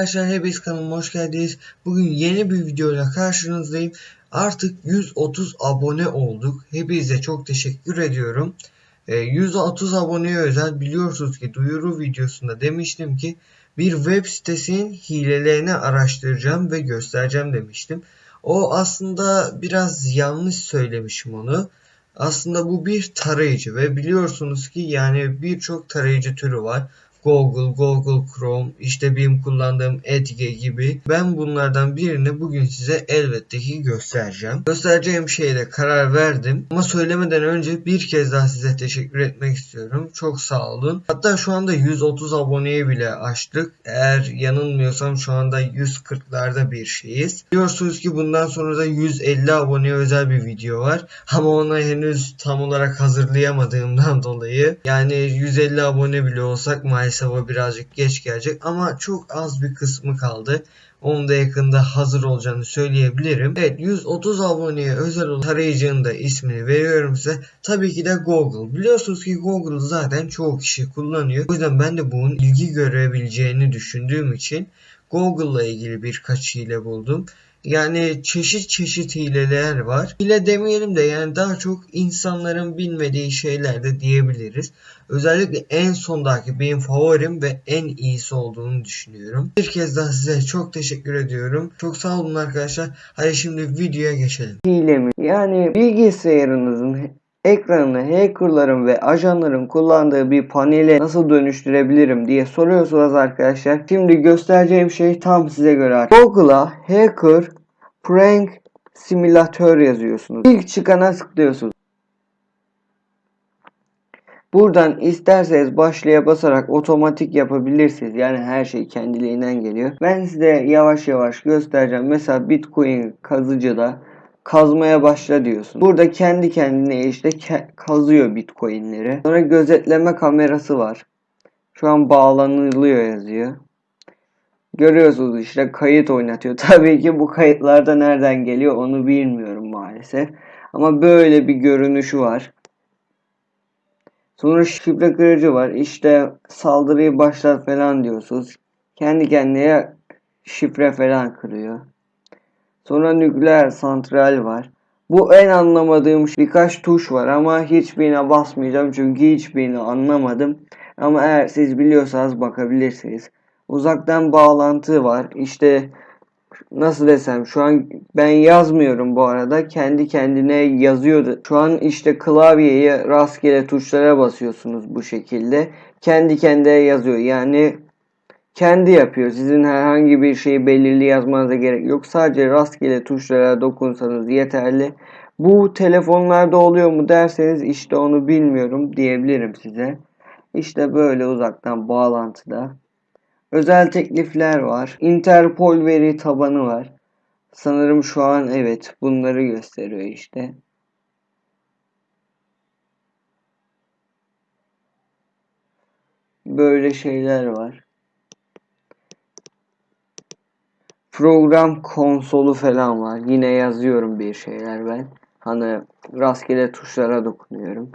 arkadaşlar hepiniz kanalıma hoş geldiniz. Bugün yeni bir videoyla karşınızdayım. Artık 130 abone olduk. Hepinize çok teşekkür ediyorum. Ee, 130 aboneye özel biliyorsunuz ki duyuru videosunda demiştim ki bir web sitesinin hilelerini araştıracağım ve göstereceğim demiştim. O aslında biraz yanlış söylemişim onu. Aslında bu bir tarayıcı ve biliyorsunuz ki yani birçok tarayıcı türü var. Google, Google Chrome, işte benim kullandığım Edge gibi. Ben bunlardan birini bugün size elbette ki göstereceğim. Göstereceğim şeyle karar verdim. Ama söylemeden önce bir kez daha size teşekkür etmek istiyorum. Çok sağ olun. Hatta şu anda 130 aboneyi bile açtık. Eğer yanılmıyorsam şu anda 140'larda bir şeyiz. Biliyorsunuz ki bundan sonra da 150 aboneye özel bir video var. Ama ona henüz tam olarak hazırlayamadığımdan dolayı yani 150 abone bile olsak maalesef o birazcık geç gelecek ama çok az bir kısmı kaldı. Onun da yakında hazır olacağını söyleyebilirim. Evet 130 aboneye özel olan tarayıcının da ismini veriyorum size. Tabii ki de Google. Biliyorsunuz ki Google zaten çoğu kişi kullanıyor. O yüzden ben de bunun ilgi görebileceğini düşündüğüm için Google'la ilgili birkaç hile buldum. Yani çeşit çeşit hileler var. Hile demeyelim de yani daha çok insanların bilmediği şeyler de diyebiliriz. Özellikle en sondaki benim favorim ve en iyisi olduğunu düşünüyorum. Bir kez daha size çok teşekkür ediyorum. Çok sağ olun arkadaşlar. Hadi şimdi videoya geçelim. Hile mi? Yani bilgisayarınızın ekranını hackerların ve ajanların kullandığı bir panele nasıl dönüştürebilirim diye soruyorsunuz arkadaşlar. Şimdi göstereceğim şey tam size göre. Google'a hacker prank simülatör yazıyorsunuz. İlk çıkana tıklıyorsunuz. Buradan isterseniz başlaya basarak otomatik yapabilirsiniz. Yani her şey kendiliğinden geliyor. Ben size yavaş yavaş göstereceğim. Mesela Bitcoin kazıcıda kazmaya başla diyorsun. Burada kendi kendine işte kazıyor bitcoinleri. Sonra gözetleme kamerası var. Şu an bağlanılıyor yazıyor. Görüyorsunuz işte kayıt oynatıyor. Tabii ki bu kayıtlarda nereden geliyor onu bilmiyorum maalesef. Ama böyle bir görünüşü var. Sonra şifre kırıcı var. İşte saldırıyı başlat falan diyorsunuz. Kendi kendine şifre falan kırıyor. Sonra nükleer santral var. Bu en anlamadığım birkaç tuş var ama hiçbirine basmayacağım çünkü hiçbirini anlamadım. Ama eğer siz biliyorsanız bakabilirsiniz. Uzaktan bağlantı var. İşte nasıl desem şu an ben yazmıyorum bu arada. Kendi kendine yazıyordu. Şu an işte klavyeye rastgele tuşlara basıyorsunuz bu şekilde. Kendi kendine yazıyor. Yani kendi yapıyor. Sizin herhangi bir şeyi belirli yazmanıza gerek yok. Sadece rastgele tuşlara dokunsanız yeterli. Bu telefonlarda oluyor mu derseniz işte onu bilmiyorum diyebilirim size. İşte böyle uzaktan bağlantıda. Özel teklifler var. Interpol veri tabanı var. Sanırım şu an evet bunları gösteriyor işte. Böyle şeyler var. Program konsolu falan var. Yine yazıyorum bir şeyler ben. Hani rastgele tuşlara dokunuyorum.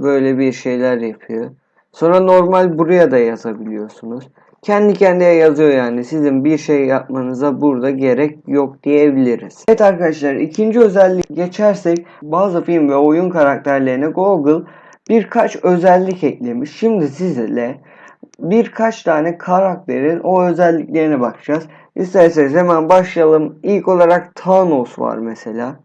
Böyle bir şeyler yapıyor. Sonra normal buraya da yazabiliyorsunuz. Kendi kendine yazıyor yani. Sizin bir şey yapmanıza burada gerek yok diyebiliriz. Evet arkadaşlar ikinci özellik geçersek bazı film ve oyun karakterlerine Google birkaç özellik eklemiş. Şimdi sizinle birkaç tane karakterin o özelliklerine bakacağız. İsterseniz hemen başlayalım. İlk olarak Thanos var mesela.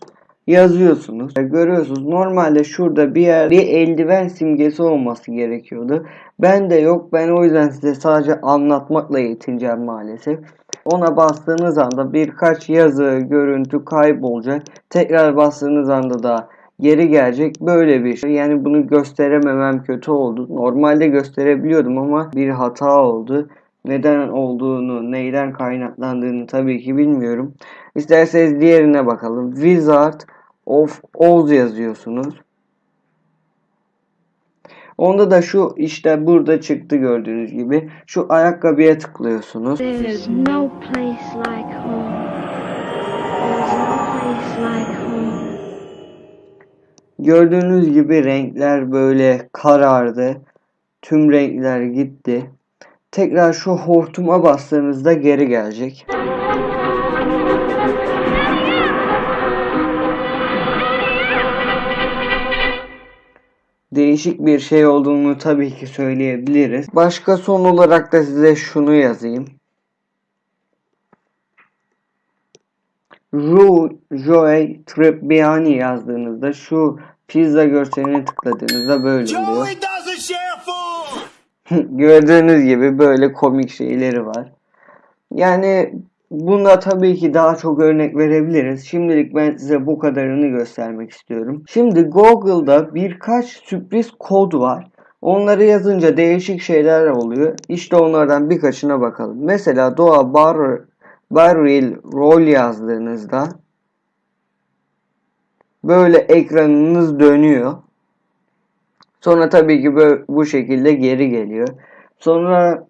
Yazıyorsunuz. Görüyorsunuz. Normalde şurada bir yer bir eldiven simgesi olması gerekiyordu. Ben de yok. Ben o yüzden size sadece anlatmakla yetineceğim maalesef. Ona bastığınız anda birkaç yazı, görüntü kaybolacak. Tekrar bastığınız anda da geri gelecek. Böyle bir şey. Yani bunu gösterememem kötü oldu. Normalde gösterebiliyordum ama bir hata oldu. Neden olduğunu, neyden kaynaklandığını tabii ki bilmiyorum. İsterseniz diğerine bakalım. Wizard of Oz yazıyorsunuz. Onda da şu işte burada çıktı gördüğünüz gibi. Şu ayakkabıya tıklıyorsunuz. There's no place like Gördüğünüz gibi renkler böyle karardı. Tüm renkler gitti. tekrar şu hortuma bastığınızda geri gelecek. Değişik bir şey olduğunu tabii ki söyleyebiliriz. Başka son olarak da size şunu yazayım. Ru Joey Tribbiani yazdığınızda şu pizza görselini tıkladığınızda böyle oluyor. Gördüğünüz gibi böyle komik şeyleri var. Yani bunda tabii ki daha çok örnek verebiliriz. Şimdilik ben size bu kadarını göstermek istiyorum. Şimdi Google'da birkaç sürpriz kod var. Onları yazınca değişik şeyler oluyor. İşte onlardan birkaçına bakalım. Mesela Doğa Bar Barrel Roll yazdığınızda böyle ekranınız dönüyor. Sonra tabii ki böyle, bu şekilde geri geliyor. Sonra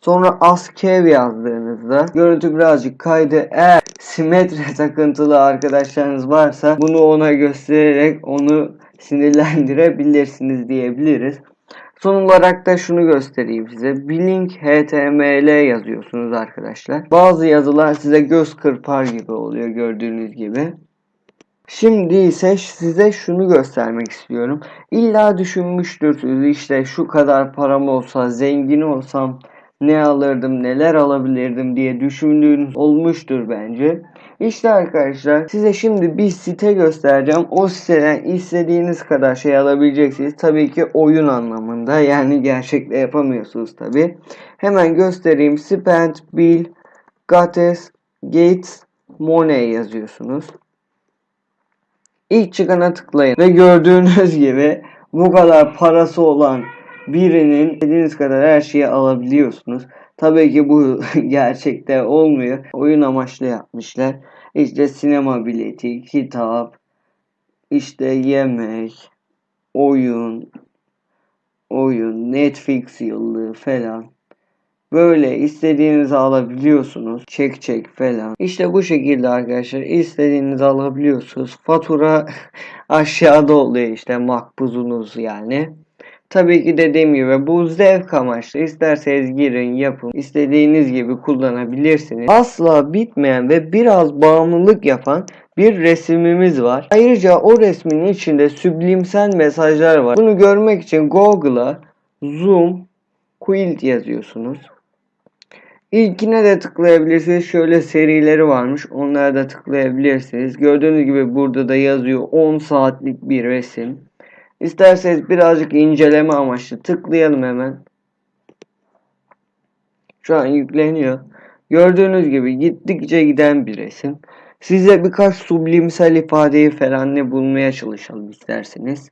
sonra askev yazdığınızda görüntü birazcık kaydı. Eğer simetre takıntılı arkadaşlarınız varsa bunu ona göstererek onu sinirlendirebilirsiniz diyebiliriz. Son olarak da şunu göstereyim size. Blink HTML yazıyorsunuz arkadaşlar. Bazı yazılar size göz kırpar gibi oluyor gördüğünüz gibi. Şimdi ise size şunu göstermek istiyorum. İlla düşünmüştürsünüz işte şu kadar param olsa, zengin olsam ne alırdım, neler alabilirdim diye düşündüğünüz olmuştur bence. İşte arkadaşlar size şimdi bir site göstereceğim. O siteden istediğiniz kadar şey alabileceksiniz. Tabii ki oyun anlamında yani gerçekte yapamıyorsunuz tabii. Hemen göstereyim. Spend, Bill, Gates, Gates, Money yazıyorsunuz. İlk çıkana tıklayın ve gördüğünüz gibi bu kadar parası olan birinin istediğiniz kadar her şeyi alabiliyorsunuz. Tabii ki bu gerçekte olmuyor. Oyun amaçlı yapmışlar. İşte sinema bileti, kitap, işte yemek, oyun, oyun, Netflix yıllığı falan. Böyle istediğinizi alabiliyorsunuz. Çek çek falan. İşte bu şekilde arkadaşlar istediğinizi alabiliyorsunuz. Fatura aşağıda oluyor işte makbuzunuz yani. Tabii ki dediğim gibi bu zevk amaçlı. İsterseniz girin yapın. İstediğiniz gibi kullanabilirsiniz. Asla bitmeyen ve biraz bağımlılık yapan bir resmimiz var. Ayrıca o resmin içinde süblimsel mesajlar var. Bunu görmek için Google'a zoom quilt yazıyorsunuz. İlkine de tıklayabilirsiniz. Şöyle serileri varmış. Onlara da tıklayabilirsiniz. Gördüğünüz gibi burada da yazıyor 10 saatlik bir resim. İsterseniz birazcık inceleme amaçlı tıklayalım hemen. Şu an yükleniyor. Gördüğünüz gibi gittikçe giden bir resim. Size birkaç sublimsel ifadeyi falan ne bulmaya çalışalım isterseniz.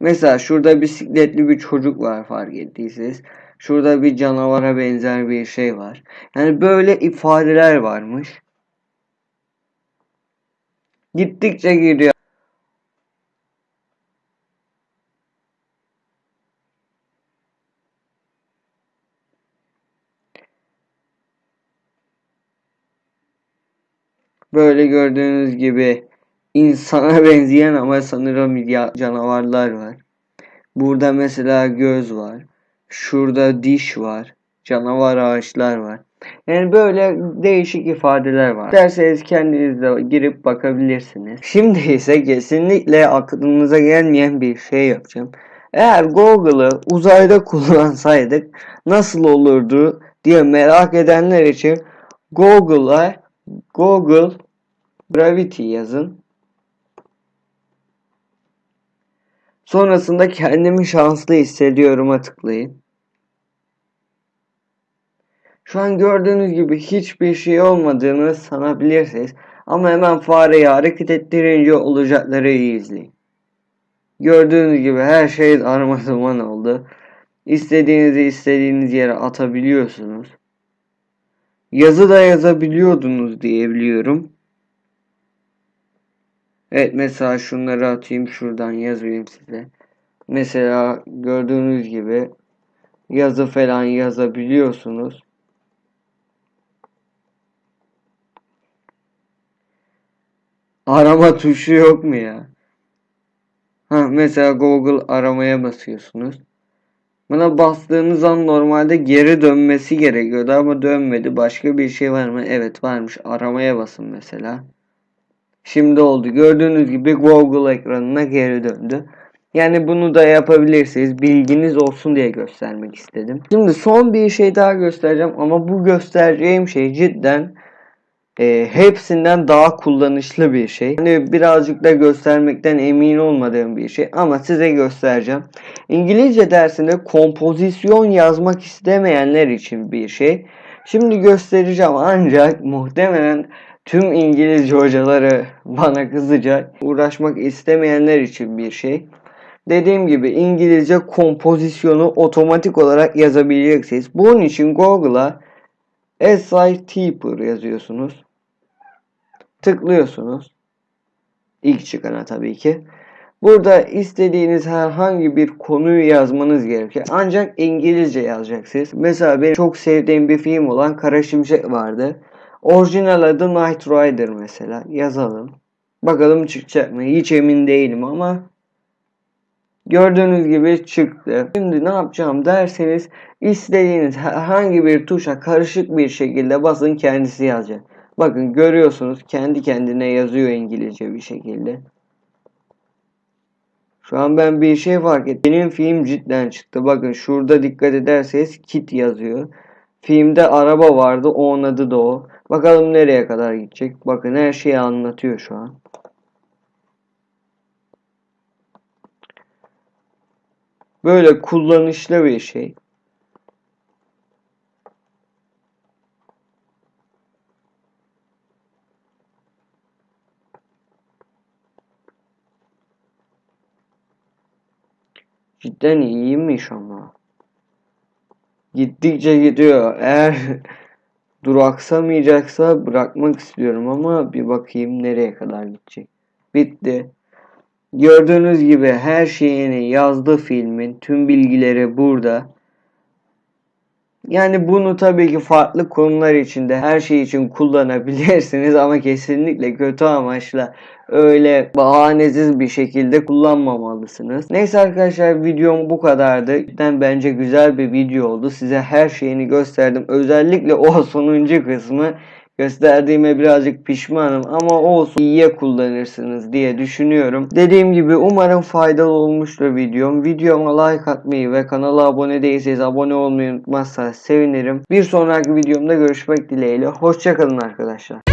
Mesela şurada bisikletli bir çocuk var fark ettiyseniz. Şurada bir canavara benzer bir şey var. Yani böyle ifadeler varmış. Gittikçe gidiyor. Böyle gördüğünüz gibi insana benzeyen ama sanırım ya canavarlar var. Burada mesela göz var. Şurada diş var. Canavar ağaçlar var. Yani böyle değişik ifadeler var. Derseniz kendiniz de girip bakabilirsiniz. Şimdi ise kesinlikle aklınıza gelmeyen bir şey yapacağım. Eğer Google'ı uzayda kullansaydık nasıl olurdu diye merak edenler için Google'a Google Gravity yazın. Sonrasında kendimi şanslı hissediyorum'a tıklayın. Şu an gördüğünüz gibi hiçbir şey olmadığını sanabilirsiniz. Ama hemen fareyi hareket ettirince olacakları iyi izleyin. Gördüğünüz gibi her şey darmadağın oldu. İstediğinizi istediğiniz yere atabiliyorsunuz. Yazı da yazabiliyordunuz diyebiliyorum. Evet mesela şunları atayım şuradan yazayım size. Mesela gördüğünüz gibi yazı falan yazabiliyorsunuz. Arama tuşu yok mu ya? Ha, mesela Google aramaya basıyorsunuz. Buna bastığınız an normalde geri dönmesi gerekiyordu ama dönmedi. Başka bir şey var mı? Evet varmış. Aramaya basın mesela. Şimdi oldu. Gördüğünüz gibi Google ekranına geri döndü. Yani bunu da yapabilirsiniz. Bilginiz olsun diye göstermek istedim. Şimdi son bir şey daha göstereceğim ama bu göstereceğim şey cidden e, hepsinden daha kullanışlı bir şey. Hani birazcık da göstermekten emin olmadığım bir şey ama size göstereceğim. İngilizce dersinde kompozisyon yazmak istemeyenler için bir şey. Şimdi göstereceğim ancak muhtemelen tüm İngilizce hocaları bana kızacak. Uğraşmak istemeyenler için bir şey. Dediğim gibi İngilizce kompozisyonu otomatik olarak yazabileceksiniz. Bunun için Google'a SI Typer yazıyorsunuz. Tıklıyorsunuz. İlk çıkana tabii ki. Burada istediğiniz herhangi bir konuyu yazmanız gerekiyor. Ancak İngilizce yazacaksınız. Mesela benim çok sevdiğim bir film olan Kara Şimşek vardı. Orijinal adı Knight Rider mesela. Yazalım. Bakalım çıkacak mı? Hiç emin değilim ama gördüğünüz gibi çıktı. Şimdi ne yapacağım derseniz istediğiniz herhangi bir tuşa karışık bir şekilde basın kendisi yazacak. Bakın görüyorsunuz kendi kendine yazıyor İngilizce bir şekilde. Şu an ben bir şey fark ettim. Benim film cidden çıktı. Bakın şurada dikkat ederseniz kit yazıyor. Filmde araba vardı. Onun adı da o. Bakalım nereye kadar gidecek. Bakın her şeyi anlatıyor şu an. Böyle kullanışlı bir şey. Cidden iyiymiş ama. Gittikçe gidiyor. Eğer duraksamayacaksa bırakmak istiyorum ama bir bakayım nereye kadar gidecek. Bitti. Gördüğünüz gibi her şeyini yazdı filmin. Tüm bilgileri burada. Yani bunu tabii ki farklı konular için de her şey için kullanabilirsiniz ama kesinlikle kötü amaçla öyle bahanesiz bir şekilde kullanmamalısınız. Neyse arkadaşlar videom bu kadardı. Cidden bence güzel bir video oldu. Size her şeyini gösterdim. Özellikle o sonuncu kısmı gösterdiğime birazcık pişmanım ama olsun iyiye kullanırsınız diye düşünüyorum. Dediğim gibi umarım faydalı olmuştur videom. Videoma like atmayı ve kanala abone değilseniz abone olmayı unutmazsanız sevinirim. Bir sonraki videomda görüşmek dileğiyle. Hoşçakalın arkadaşlar.